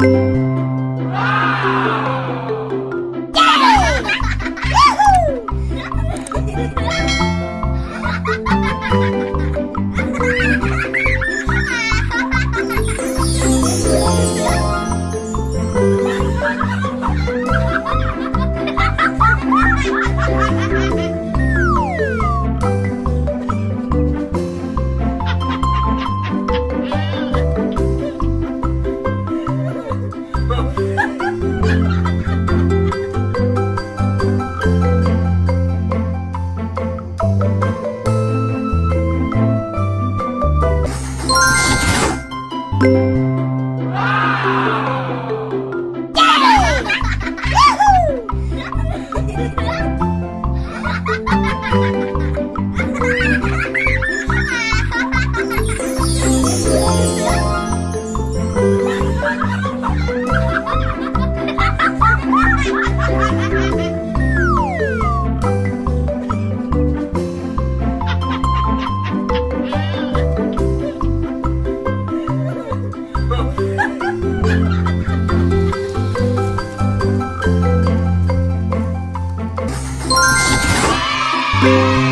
Ha ha ha! Yeah! Música